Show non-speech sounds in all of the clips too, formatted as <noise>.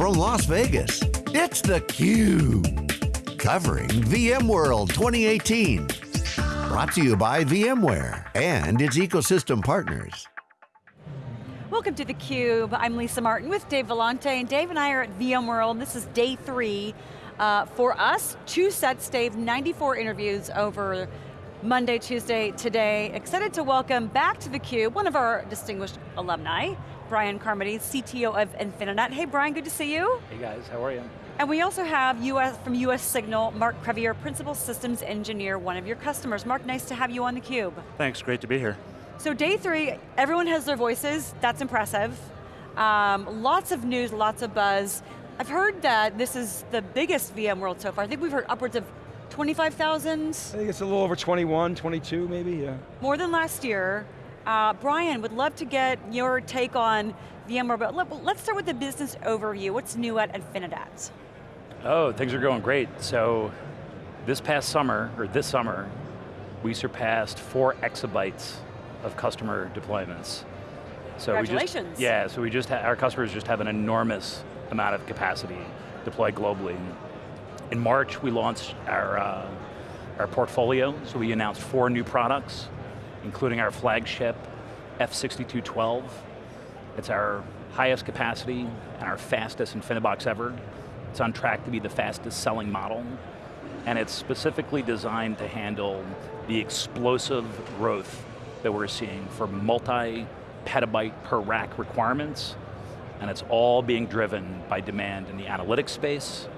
from Las Vegas, it's theCUBE. Covering VMworld 2018. Brought to you by VMware and its ecosystem partners. Welcome to theCUBE. I'm Lisa Martin with Dave Vellante, and Dave and I are at VMworld. This is day three. Uh, for us, two sets, Dave, 94 interviews over Monday, Tuesday, today. Excited to welcome back to theCUBE one of our distinguished alumni, Brian Carmody, CTO of Infinidat. Hey Brian, good to see you. Hey guys, how are you? And we also have US, from US Signal, Mark Crevier, Principal Systems Engineer, one of your customers. Mark, nice to have you on theCUBE. Thanks, great to be here. So day three, everyone has their voices, that's impressive. Um, lots of news, lots of buzz. I've heard that this is the biggest VMworld so far. I think we've heard upwards of 25,000. I think it's a little over 21, 22 maybe, yeah. More than last year. Uh, Brian, would love to get your take on VMware, but let, us start with the business overview. What's new at Infinidat? Oh, things are going great. So this past summer, or this summer, we surpassed four exabytes of customer deployments. So Congratulations. We just, yeah, so we just, our customers just have an enormous amount of capacity deployed globally. In March, we launched our, uh, our portfolio, so we announced four new products, including our flagship F6212. It's our highest capacity and our fastest InfiniBox ever. It's on track to be the fastest selling model, and it's specifically designed to handle the explosive growth that we're seeing for multi-petabyte per rack requirements, and it's all being driven by demand in the analytics space,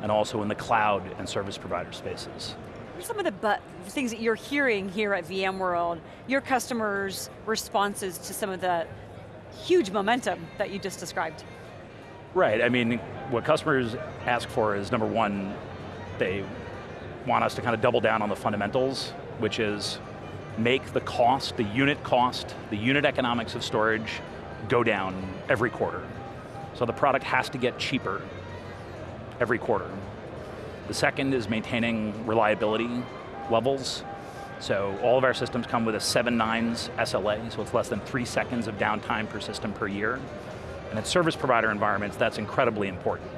and also in the cloud and service provider spaces. What are some of the things that you're hearing here at VMworld, your customers' responses to some of the huge momentum that you just described? Right, I mean, what customers ask for is number one, they want us to kind of double down on the fundamentals, which is make the cost, the unit cost, the unit economics of storage go down every quarter. So the product has to get cheaper every quarter. The second is maintaining reliability levels. So all of our systems come with a 7 nines SLA, so it's less than three seconds of downtime per system per year. And in service provider environments, that's incredibly important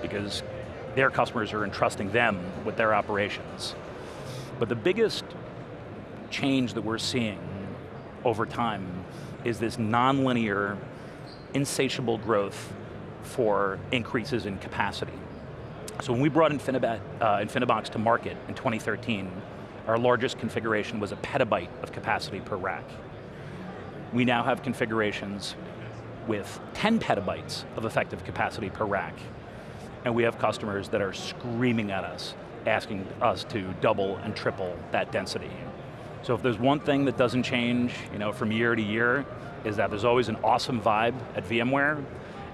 because their customers are entrusting them with their operations. But the biggest change that we're seeing over time is this nonlinear, insatiable growth for increases in capacity. So when we brought uh, InfiniBox to market in 2013, our largest configuration was a petabyte of capacity per rack. We now have configurations with 10 petabytes of effective capacity per rack. And we have customers that are screaming at us, asking us to double and triple that density. So if there's one thing that doesn't change you know, from year to year, is that there's always an awesome vibe at VMware,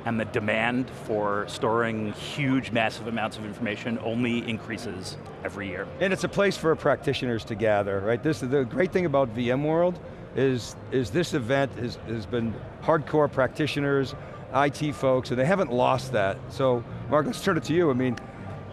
and the demand for storing huge, massive amounts of information only increases every year. And it's a place for practitioners to gather, right? This the great thing about VMworld is, is this event has, has been hardcore practitioners, IT folks, and they haven't lost that. So, Mark, let's turn it to you. I mean,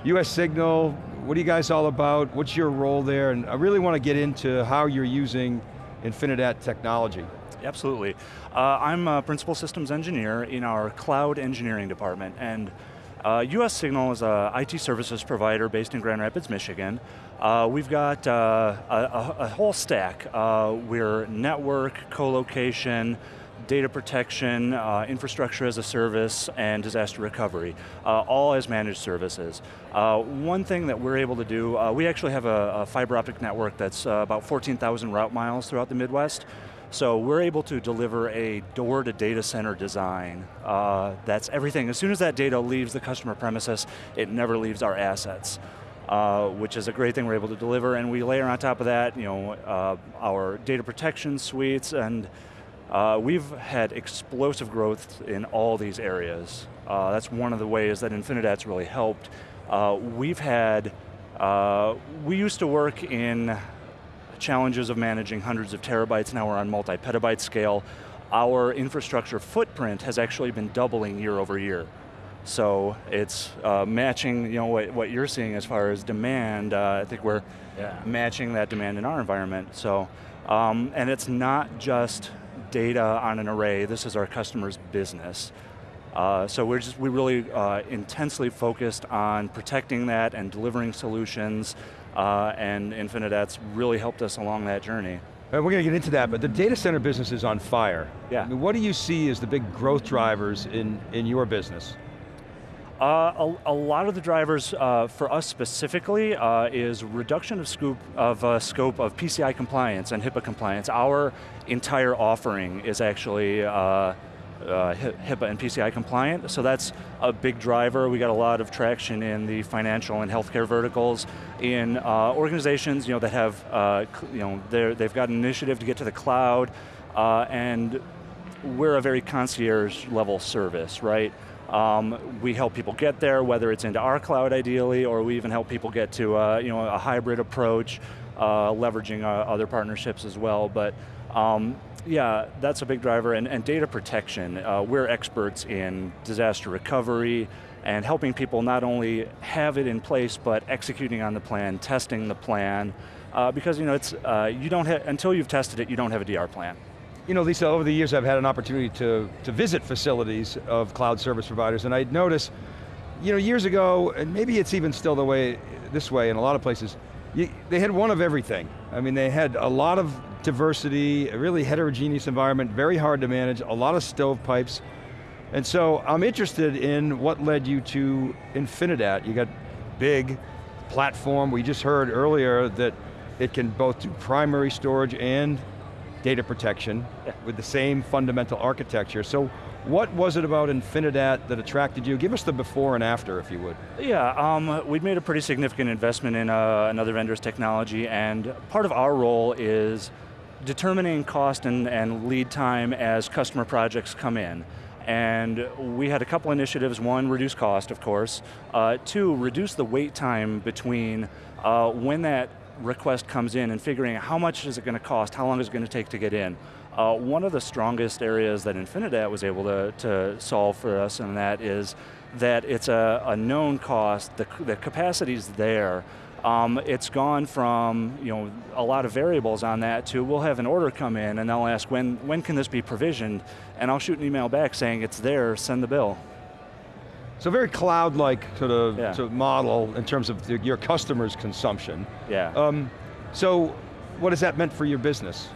US Signal, what are you guys all about? What's your role there? And I really want to get into how you're using Infinidat technology. Absolutely. Uh, I'm a principal systems engineer in our cloud engineering department, and uh, US Signal is a IT services provider based in Grand Rapids, Michigan. Uh, we've got uh, a, a, whole stack. Uh, we're network, co-location, data protection, uh, infrastructure as a service, and disaster recovery, uh, all as managed services. Uh, one thing that we're able to do, uh, we actually have a, a, fiber optic network that's about 14,000 route miles throughout the Midwest. So we're able to deliver a door to data center design. Uh, that's everything. As soon as that data leaves the customer premises, it never leaves our assets. Uh, which is a great thing we're able to deliver, and we layer on top of that, you know, uh, our data protection suites, and uh, we've had explosive growth in all these areas. Uh, that's one of the ways that Infinidat's really helped. Uh, we've had, we used to work in challenges of managing hundreds of terabytes, now we're on multi-petabyte scale. Our infrastructure footprint has actually been doubling year over year. So it's uh, matching you know, what, what, you're seeing as far as demand. Uh, I think we're yeah. matching that demand in our environment. So, um, and it's not just data on an array, this is our customer's business. Uh, so we're just, we really uh, intensely focused on protecting that and delivering solutions, uh, and Infinidat's really helped us along that journey. Uh, we're going to get into that, but the data center business is on fire. Yeah. I mean, what do you see as the big growth drivers in, in your business? Uh, a, a, lot of the drivers uh, for us specifically uh, is reduction of scope of uh, scope of PCI compliance and HIPAA compliance. Our entire offering is actually uh, HIPAA and PCI compliant, so that's a big driver. We got a lot of traction in the financial and healthcare verticals, in uh, organizations you know, that have, uh, you know, they've got an initiative to get to the cloud, uh, and we're a very concierge level service, right? Um, we help people get there, whether it's into our cloud ideally, or we even help people get to uh, you know, a hybrid approach, uh, leveraging other partnerships as well. But um, yeah, that's a big driver, and, and data protection. Uh, we're experts in disaster recovery and helping people not only have it in place, but executing on the plan, testing the plan, uh, because you know, it's, uh, you don't have, until you've tested it, you don't have a DR plan. You know, Lisa, over the years I've had an opportunity to, to visit facilities of cloud service providers, and I'd notice, you know, years ago, and maybe it's even still the way, this way in a lot of places, you, they had one of everything. I mean, they had a lot of diversity, a really heterogeneous environment, very hard to manage, a lot of stovepipes. And so I'm interested in what led you to Infinidat. You got big platform, we just heard earlier that it can both do primary storage and data protection yeah. with the same fundamental architecture. So what was it about Infinidat that attracted you? Give us the before and after, if you would. Yeah, um, we'd made a pretty significant investment in uh, another vendor's technology, and part of our role is determining cost and, and lead time as customer projects come in. And we had a couple initiatives, one, reduce cost, of course. Uh, two, reduce the wait time between uh, when that request comes in and figuring out how much is it going to cost, how long is it going to take to get in. Uh, one of the strongest areas that Infinidat was able to, to solve for us and that is that it's a, a known cost, the, the capacity's there, um, it's gone from you know a lot of variables on that to we'll have an order come in and they'll ask when when can this be provisioned, and I'll shoot an email back saying it's there, send the bill. So very cloud-like sort of, yeah. sort of, model in terms of the, your customers' consumption. Yeah. Um, so what has that meant for your business?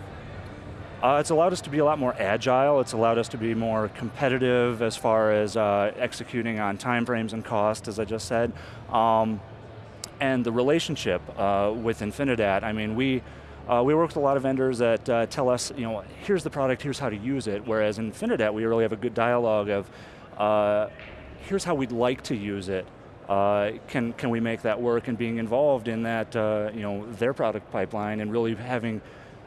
Uh, it's allowed us to be a lot more agile. It's allowed us to be more competitive as far as uh, executing on timeframes and cost, as I just said. Um, and the relationship uh, with Infinidat, I mean, we, uh, we work with a lot of vendors that uh, tell us, you know, here's the product, here's how to use it, whereas in Infinidat, we really have a good dialogue of, uh, here's how we'd like to use it, uh, can, can we make that work, and being involved in that, uh, you know, their product pipeline, and really having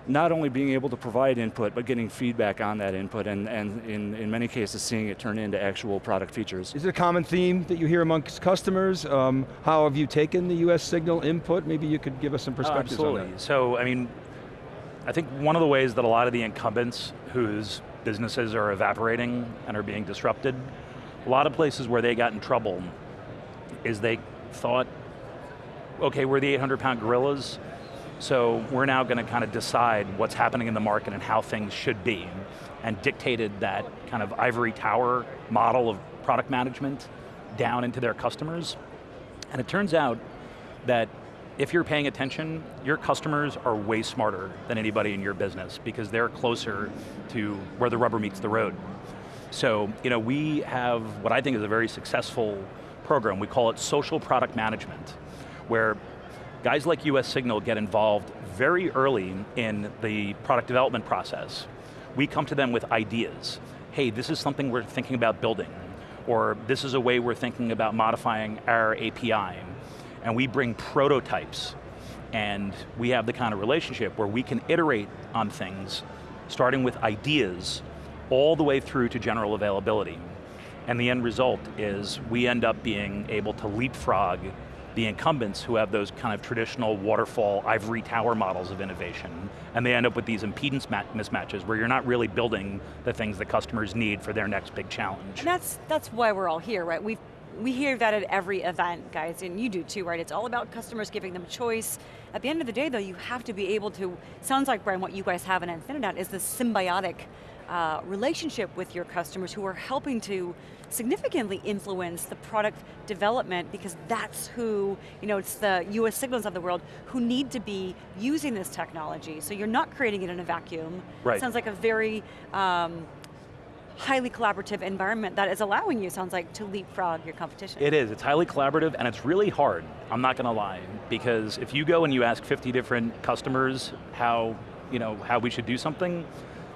not only being able to provide input, but getting feedback on that input, and, and in, in many cases seeing it turn into actual product features. Is it a common theme that you hear amongst customers? Um, how have you taken the US Signal input? Maybe you could give us some perspectives uh, absolutely. So, I mean, I think one of the ways that a lot of the incumbents whose businesses are evaporating and are being disrupted, a lot of places where they got in trouble is they thought, okay, we're the 800 pound gorillas, so we're now going to kind of decide what's happening in the market and how things should be, and dictated that kind of ivory tower model of product management down into their customers. And it turns out that if you're paying attention, your customers are way smarter than anybody in your business because they're closer to where the rubber meets the road. So, you know, we have what I think is a very successful program. We call it social product management, where guys like US Signal get involved very early in the product development process. We come to them with ideas. Hey, this is something we're thinking about building, or this is a way we're thinking about modifying our API. And we bring prototypes, and we have the kind of relationship where we can iterate on things, starting with ideas, all the way through to general availability. And the end result is we end up being able to leapfrog the incumbents who have those kind of traditional waterfall ivory tower models of innovation, and they end up with these impedance mismatches where you're not really building the things that customers need for their next big challenge. And that's, that's why we're all here, right? we we hear that at every event, guys, and you do too, right? It's all about customers giving them choice. At the end of the day, though, you have to be able to, sounds like, Brian, what you guys have in Infinidat is this symbiotic uh, relationship with your customers who are helping to significantly influence the product development because that's who, you know, it's the US signals of the world who need to be using this technology. So you're not creating it in a vacuum. Right. Sounds like a very um, highly collaborative environment that is allowing you, sounds like, to leapfrog your competition. It is, it's highly collaborative and it's really hard, I'm not going to lie, because if you go and you ask 50 different customers how, you know, how we should do something,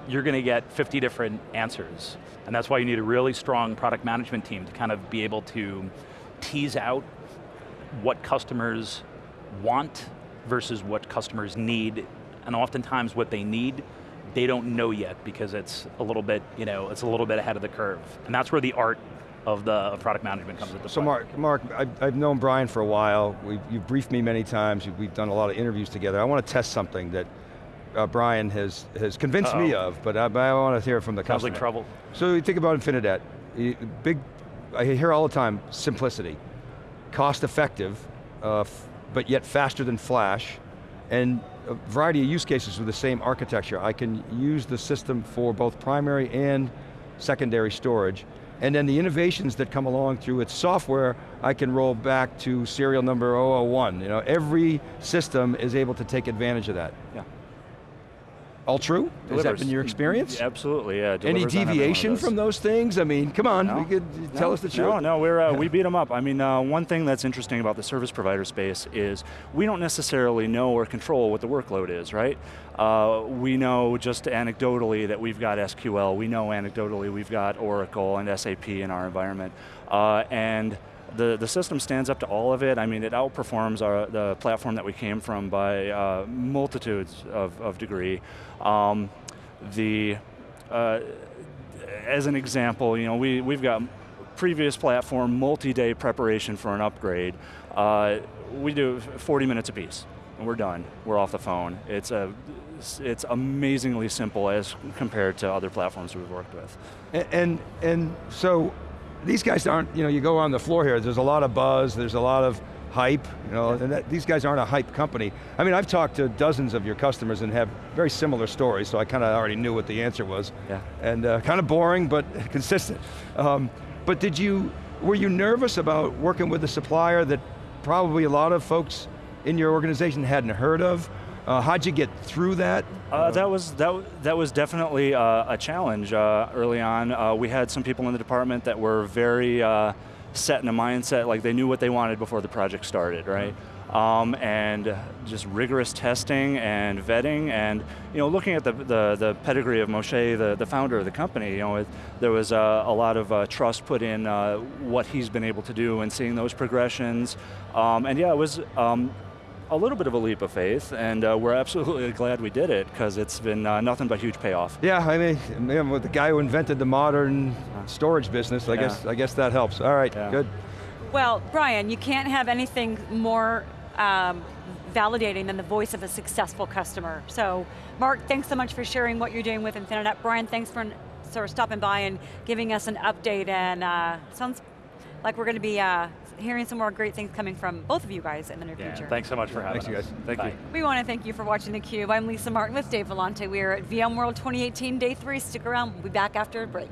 you're going to get 50 different answers. And that's why you need a really strong product management team to kind of be able to tease out what customers want versus what customers need, and oftentimes what they need, they don't know yet because it's a little bit, you know, it's a little bit ahead of the curve. And that's where the art of the of product management comes into play. So Mark, Mark, I've, I've known Brian for a while. We've, you've briefed me many times. We've done a lot of interviews together. I want to test something that uh, Brian has, has convinced uh -oh. me of, but I, but I want to hear from the Sounds customer. like trouble. So you think about Infinidat, big, I hear all the time, simplicity. Cost effective, uh, but yet faster than Flash, and a variety of use cases with the same architecture. I can use the system for both primary and secondary storage, and then the innovations that come along through its software, I can roll back to serial number 001. You know, every system is able to take advantage of that. Yeah. All true? Delivers. Has that been your experience? Absolutely, yeah. Any deviation from those things? I mean, come on, no. we could no. tell us the truth. No, no, we're, uh, we beat them up. I mean, uh, one thing that's interesting about the service provider space is we don't necessarily know or control what the workload is, right? Uh, we know just anecdotally that we've got SQL, we know anecdotally we've got Oracle and SAP in our environment, uh, and the, the system stands up to all of it. I mean, it outperforms our, the platform that we came from by uh, multitudes of, of degree. Um, the, uh, as an example, you know, we, we've got previous platform, multi-day preparation for an upgrade. Uh, we do 40 minutes a piece, and we're done. We're off the phone. It's, a, it's amazingly simple as compared to other platforms we've worked with. And, and, and so, these guys aren't, you know, you go on the floor here, there's a lot of buzz, there's a lot of hype, you know, and that, these guys aren't a hype company. I mean, I've talked to dozens of your customers and have very similar stories, so I kind of already knew what the answer was. Yeah. And uh, kind of boring, but <laughs> consistent. Um, but did you, were you nervous about working with a supplier that probably a lot of folks in your organization hadn't heard of? Uh, how'd you get through that? Uh, that was that that was definitely uh, a challenge uh, early on. Uh, we had some people in the department that were very uh, set in a mindset, like they knew what they wanted before the project started, right? Um, and just rigorous testing and vetting, and you know, looking at the the, the pedigree of Moshe, the, the founder of the company, you know, it, there was a lot of trust put in what he's been able to do, and seeing those progressions. Um, and yeah, it was. Um, a little bit of a leap of faith, and uh, we're absolutely <laughs> glad we did it because it's been uh, nothing but huge payoff. Yeah, I mean, with the guy who invented the modern storage business, I yeah. guess I guess that helps. All right, yeah. good. Well, Brian, you can't have anything more um, validating than the voice of a successful customer. So, Mark, thanks so much for sharing what you're doing with Infinidat. Brian, thanks for sort of stopping by and giving us an update, and uh, sounds like we're going to be uh, hearing some more great things coming from both of you guys in the near yeah, future. Thanks so much for having thanks us. Thanks you guys. Thank Bye. you. We want to thank you for watching theCUBE. I'm Lisa Martin with Dave Vellante. We are at VMworld 2018, day three. Stick around, we'll be back after a break.